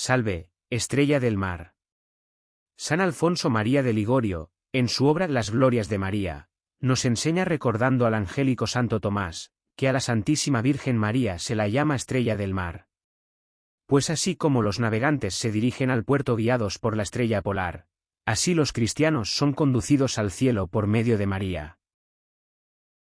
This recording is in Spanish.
Salve, estrella del mar. San Alfonso María de Ligorio, en su obra Las Glorias de María, nos enseña recordando al angélico Santo Tomás, que a la Santísima Virgen María se la llama estrella del mar. Pues así como los navegantes se dirigen al puerto guiados por la estrella polar, así los cristianos son conducidos al cielo por medio de María.